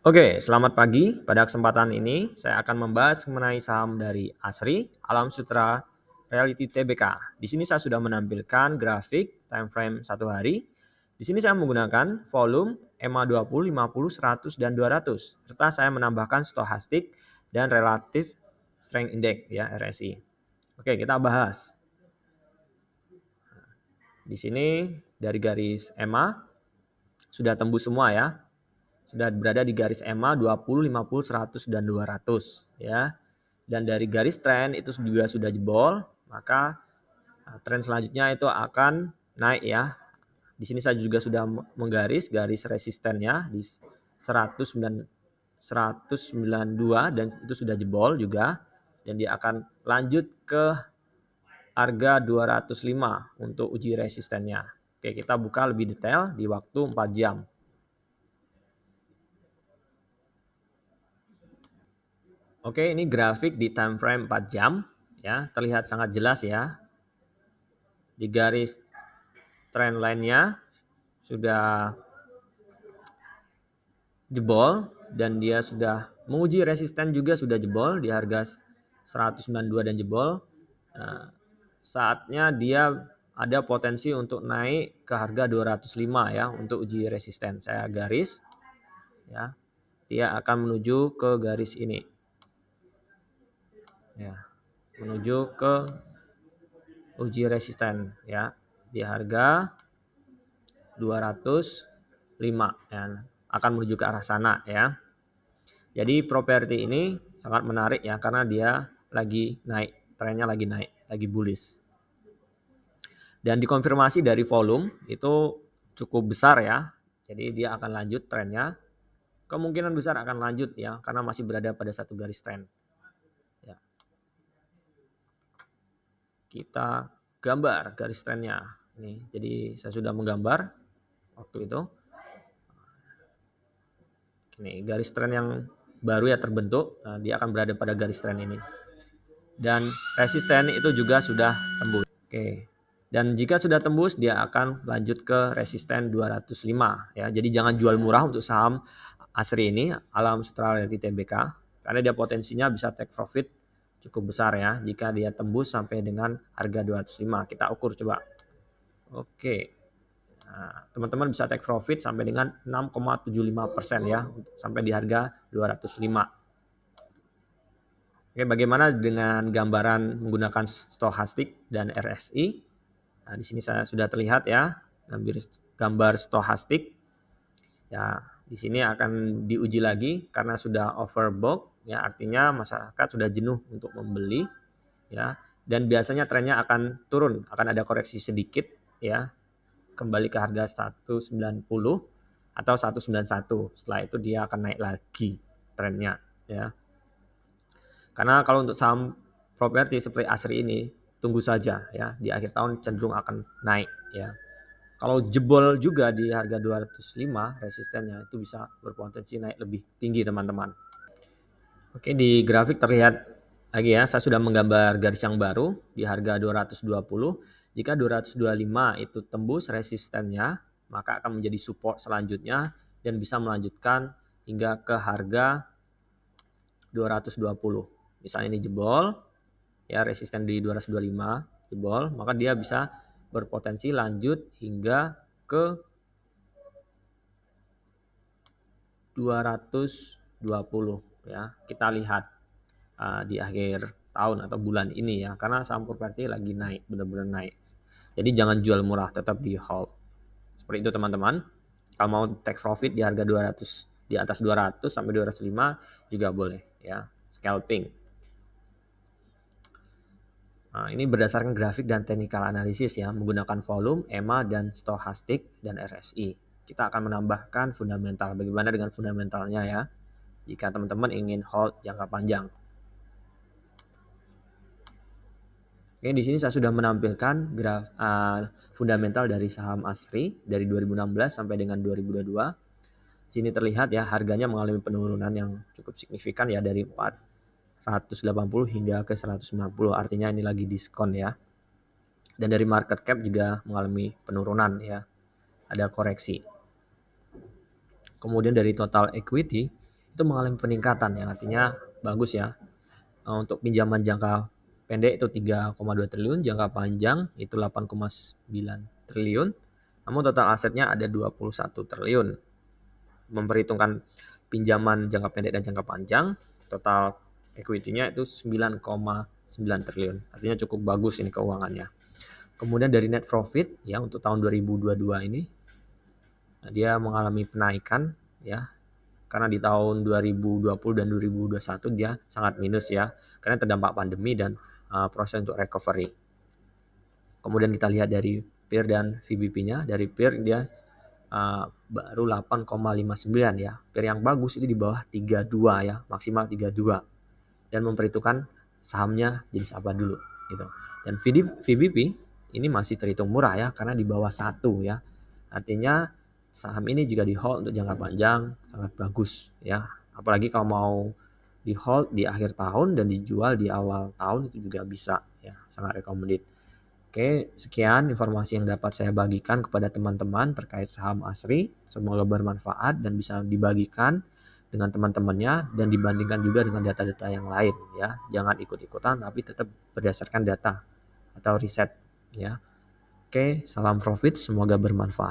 Oke, selamat pagi. Pada kesempatan ini, saya akan membahas mengenai saham dari ASRI, Alam Sutra, Reality Tbk. Di sini saya sudah menampilkan grafik time frame satu hari. Di sini saya menggunakan volume EMA 20, 50, 100, dan 200. Serta saya menambahkan stochastic dan relative strength index ya RSI. Oke, kita bahas. Di sini dari garis EMA sudah tembus semua ya sudah berada di garis EMA 20, 50, 100 dan 200 ya. Dan dari garis tren itu juga sudah jebol, maka nah, tren selanjutnya itu akan naik ya. Di sini saya juga sudah menggaris garis resistennya di 109 192 dan itu sudah jebol juga dan dia akan lanjut ke harga 205 untuk uji resistennya. Oke, kita buka lebih detail di waktu 4 jam. Oke, ini grafik di time frame 4 jam ya, terlihat sangat jelas ya. Di garis trend line-nya sudah jebol dan dia sudah menguji resisten juga sudah jebol di harga 192 dan jebol. Nah, saatnya dia ada potensi untuk naik ke harga 205 ya untuk uji resisten. Saya garis ya. Dia akan menuju ke garis ini ya. Menuju ke uji resisten ya. Di harga 205 ya. Akan menuju ke arah sana ya. Jadi properti ini sangat menarik ya karena dia lagi naik trennya lagi naik lagi bullish. Dan dikonfirmasi dari volume itu cukup besar ya. Jadi dia akan lanjut trennya. Kemungkinan besar akan lanjut ya karena masih berada pada satu garis tren kita gambar garis trennya. Ini, jadi saya sudah menggambar waktu itu. Ini garis tren yang baru ya terbentuk, nah, dia akan berada pada garis tren ini. Dan resisten itu juga sudah tembus. Oke. Dan jika sudah tembus, dia akan lanjut ke resisten 205 ya. Jadi jangan jual murah untuk saham Asri ini, Alam Sutra Realty Tbk, karena dia potensinya bisa take profit cukup besar ya jika dia tembus sampai dengan harga 205 kita ukur coba oke nah, teman-teman nah, bisa take profit sampai dengan 6,75% ya sampai di harga 205 Oke, bagaimana dengan gambaran menggunakan stochastik dan RSI? Nah, di sini saya sudah terlihat ya, gambar gambar stochastik. Ya, di sini akan diuji lagi karena sudah overbought ya. Artinya masyarakat sudah jenuh untuk membeli ya. Dan biasanya trennya akan turun akan ada koreksi sedikit ya. Kembali ke harga 190 atau 191 setelah itu dia akan naik lagi trennya ya. Karena kalau untuk saham properti seperti Asri ini tunggu saja ya. Di akhir tahun cenderung akan naik ya kalau jebol juga di harga 205 resistennya itu bisa berpotensi naik lebih tinggi teman-teman Oke, di grafik terlihat lagi ya, saya sudah menggambar garis yang baru di harga 220. Jika 225 itu tembus resistennya, maka akan menjadi support selanjutnya dan bisa melanjutkan hingga ke harga 220. Misalnya ini jebol, ya resisten di 225 jebol, maka dia bisa berpotensi lanjut hingga ke 220 ya. Kita lihat uh, di akhir tahun atau bulan ini ya. Karena saham properti lagi naik benar-benar naik. Jadi jangan jual murah tetap di hold. Seperti itu teman-teman. Kalau mau take profit di harga 200 di atas 200 sampai 205 juga boleh ya. Scalping Nah, ini berdasarkan grafik dan technical analysis ya, menggunakan volume, EMA, dan stochastic, dan RSI. Kita akan menambahkan fundamental. Bagaimana dengan fundamentalnya ya? jika teman-teman ingin hold jangka panjang. Oke, di sini saya sudah menampilkan graf uh, fundamental dari saham Asri dari 2016 sampai dengan 2022. Di sini terlihat ya harganya mengalami penurunan yang cukup signifikan ya dari 480 hingga ke 190. Artinya ini lagi diskon ya. Dan dari market cap juga mengalami penurunan ya. Ada koreksi. Kemudian dari total equity itu mengalami peningkatan yang artinya bagus ya. Eh, untuk pinjaman jangka pendek itu 3,2 triliun, jangka panjang itu 8,9 triliun. Namun total asetnya ada 21 triliun. Memperhitungkan pinjaman jangka pendek dan jangka panjang, total equity-nya itu 9,9 triliun. Artinya cukup bagus ini keuangannya. Kemudian dari net profit ya untuk tahun 2022 ini dia mengalami penaikan ya karena di tahun 2020 dan 2021 dia sangat minus ya karena terdampak pandemi dan uh, proses untuk recovery. Kemudian kita lihat dari peer dan VBP-nya dari peer dia uh, baru 8,59 ya. Peer yang bagus itu di bawah 32 ya, maksimal 32. Dan memperhitungkan sahamnya jenis apa dulu gitu. Dan VBP ini masih terhitung murah ya karena di bawah satu ya. Artinya saham ini jika di hold untuk jangka panjang sangat bagus ya. Apalagi kalau mau di hold di akhir tahun dan dijual di awal tahun itu juga bisa ya, sangat recommended. Oke, sekian informasi yang dapat saya bagikan kepada teman-teman terkait saham ASRI. Semoga bermanfaat dan bisa dibagikan dengan teman-temannya dan dibandingkan juga dengan data-data yang lain ya. Jangan ikut-ikutan tapi tetap berdasarkan data atau riset ya. Oke, salam profit, semoga bermanfaat.